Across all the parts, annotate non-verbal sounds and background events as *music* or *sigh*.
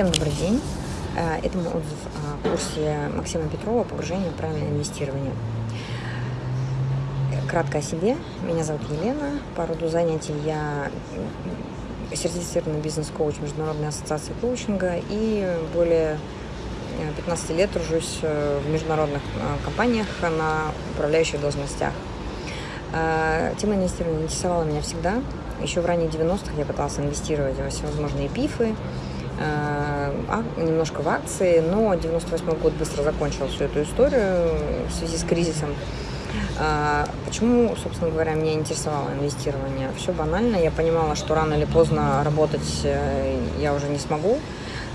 Всем добрый день. Э, это мой отзыв о курсе Максима Петрова «Погружение в правильное инвестирование». Кратко о себе. Меня зовут Елена. По роду занятий я сертифицированный бизнес-коуч Международной ассоциации коучинга и более 15 лет тружусь э, в международных э, компаниях на управляющих должностях. Тема инвестирования интересовала меня всегда. Еще в ранних 90-х я пыталась инвестировать во всевозможные пифы, немножко в акции, но 98 год быстро закончил всю эту историю в связи с кризисом. А, почему, собственно говоря, меня интересовало инвестирование? Все банально. Я понимала, что рано или поздно работать э, я уже не смогу.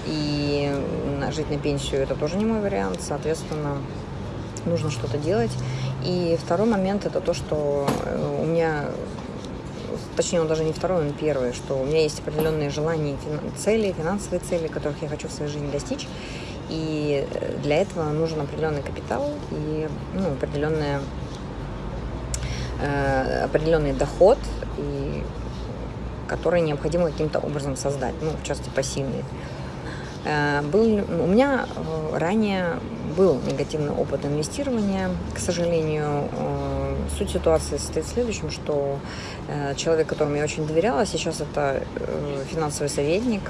И жить на пенсию это тоже не мой вариант. Соответственно, нужно что-то делать. И второй момент это то, что э, у меня точнее, он даже не второй, он первый, что у меня есть определенные желания, цели, финансовые цели, которых я хочу в своей жизни достичь. И э, для этого нужен определенный капитал и ну, определенная, э, определенный доход, и, который необходимо каким-то образом создать, ну, в частности, пассивный. Э, был, у меня э, ранее был негативный опыт инвестирования, к сожалению. Э, суть ситуации состоит в следующем, что человек, которому я очень доверяла, сейчас это финансовый советник,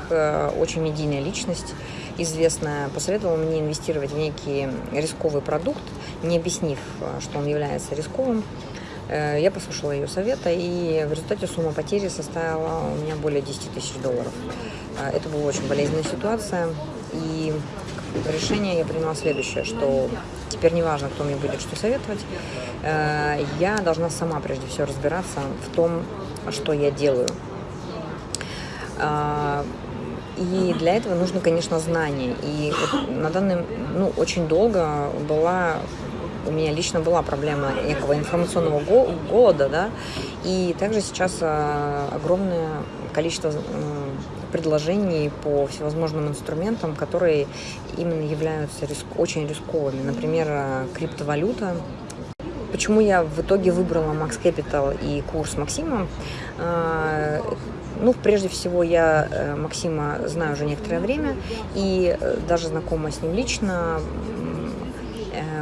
очень медийная личность, известная, посоветовала мне инвестировать в некий рисковый продукт, не объяснив, что он является рисковым. Я послушала ее совета, и в результате сумма потери составила у меня более 10 тысяч долларов. А, это была очень болезненная ситуация, и решение я приняла следующее, что теперь не важно, кто мне будет что советовать, э, я должна сама прежде всего разбираться в том, что я делаю. А, и для этого нужно, конечно, знание. И на данный, ну, очень долго была у меня лично была проблема некого информационного голода, да, и также сейчас а, огромное количество предложений по всевозможным инструментам, которые именно являются риск, очень рисковыми. Например, э, криптовалюта. Почему я в итоге выбрала Max Capital и курс Максима? Э, ну, прежде всего, я э, Максима знаю уже некоторое время и даже знакома с ним лично,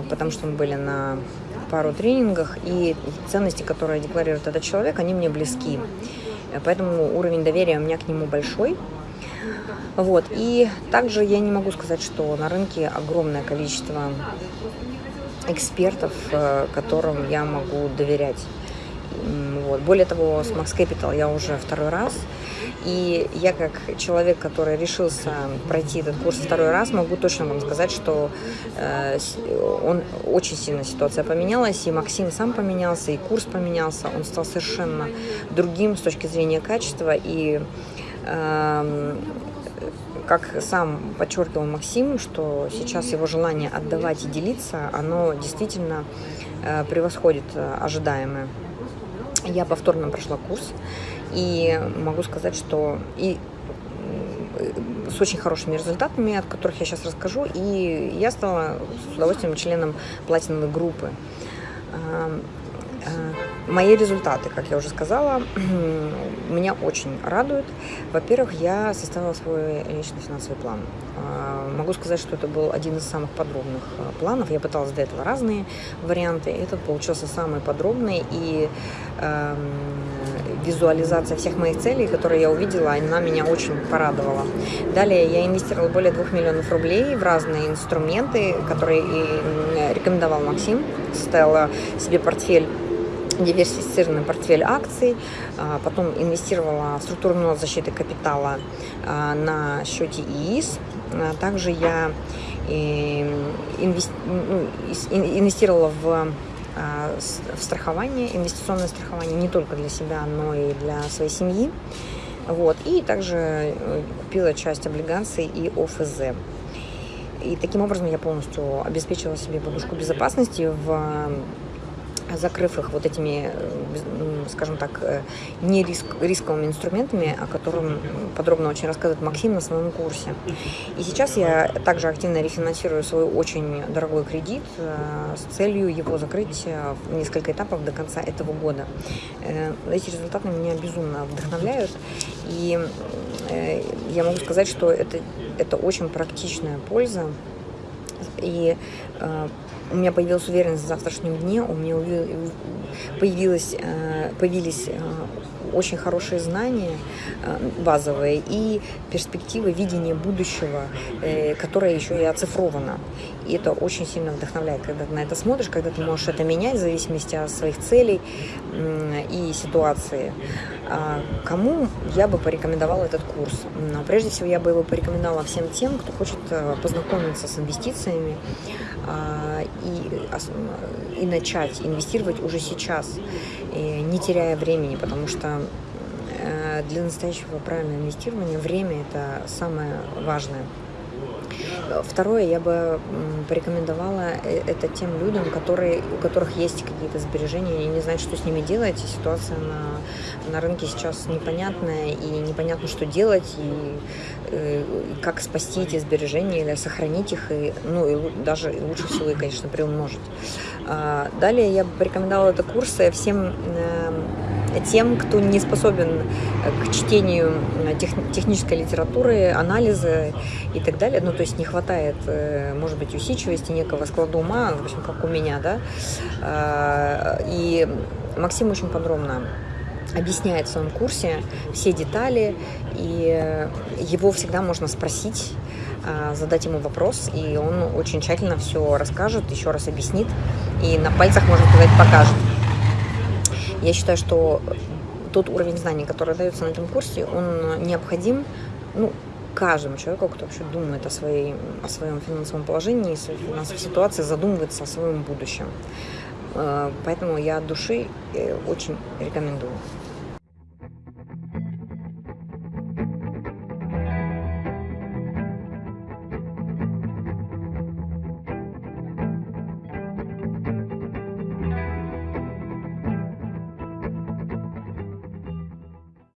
потому что мы были на пару тренингах, и ценности, которые декларирует этот человек, они мне близки. Поэтому уровень доверия у меня к нему большой. Вот. И также я не могу сказать, что на рынке огромное количество экспертов, э, которым я могу доверять. Вот. Более того, с Max Capital я уже второй раз. И я как человек, который решился пройти этот курс второй раз, могу точно вам сказать, что э, он очень сильно ситуация поменялась, и Максим сам поменялся, и курс поменялся, он стал совершенно другим с точки зрения качества, и э, как сам подчеркивал Максим, что сейчас его желание отдавать и делиться, оно действительно э, превосходит э, ожидаемое. Я повторно прошла курс, и могу сказать, что и с очень хорошими результатами, от которых я сейчас расскажу, и я стала с удовольствием членом платиновой группы. Мои результаты, как я уже сказала, *clears throat* меня очень радуют. Во-первых, я составила свой личный финансовый план. А, могу сказать, что это был один из самых подробных а, планов. Я пыталась до этого разные варианты. Этот получился самый подробный и э, визуализация всех моих целей, которые я увидела, она меня очень порадовала. Далее я инвестировала более 2 миллионов рублей в разные инструменты, которые рекомендовал Максим. Составила себе портфель диверсифицированный портфель акций, а, потом инвестировала в структурную защиты капитала а, на счете ИИС. А, также я ну, инвестировала в в страхование, инвестиционное страхование не только для себя, но и для своей семьи. Вот. И также э, купила часть облигаций и ОФЗ. И таким образом я полностью обеспечила себе подушку безопасности в закрыв их вот этими, скажем так, э, не риск, рисковыми инструментами, о котором подробно очень рассказывает Максим на своем курсе. И сейчас я также активно рефинансирую свой очень дорогой кредит э, с целью его закрыть э, в несколько этапов до конца этого года. Эти результаты меня безумно вдохновляют, и я могу сказать, что это, это очень практичная польза, и у меня появилась уверенность в завтрашнем дне, у меня появилась, э, появились э, очень хорошие знания э, базовые и перспективы видения будущего, которое еще и оцифровано. И это очень сильно вдохновляет, когда ты на это смотришь, когда ты можешь это менять в зависимости от своих целей и ситуации. А кому я бы порекомендовала этот курс? Но прежде всего я бы его порекомендовала всем тем, кто хочет познакомиться с инвестициями, а, и, и начать инвестировать уже сейчас, не теряя времени, потому что э, для настоящего правильного инвестирования время – это самое важное. Второе, я бы порекомендовала э, это тем людям, которые, у которых есть какие-то сбережения и не знают, что с ними делать. И ситуация на, на рынке сейчас непонятная, и непонятно, что делать, и, э, и как спасти эти сбережения или сохранить их, и, ну, и даже лучше всего, и, конечно, приумножить. А, далее я бы порекомендовала это курсы всем эм, тем, кто не способен к чтению тех, технической литературы, анализа и так далее. Ну, то есть не хватает, э, может быть, усидчивости, некого склада ума, в общем, как у меня, да. А, и Максим очень подробно объясняет в своем курсе все детали, и его всегда можно спросить, а, задать ему вопрос, и он очень тщательно все расскажет, еще раз объяснит, и на пальцах, можно сказать, покажет. Я считаю, что тот уровень знаний, который дается на этом курсе, он необходим ну, каждому человеку, кто вообще думает о, своей, о своем финансовом положении, о финансовой ситуации, задумывается о своем будущем. Э, поэтому я от души э, очень рекомендую.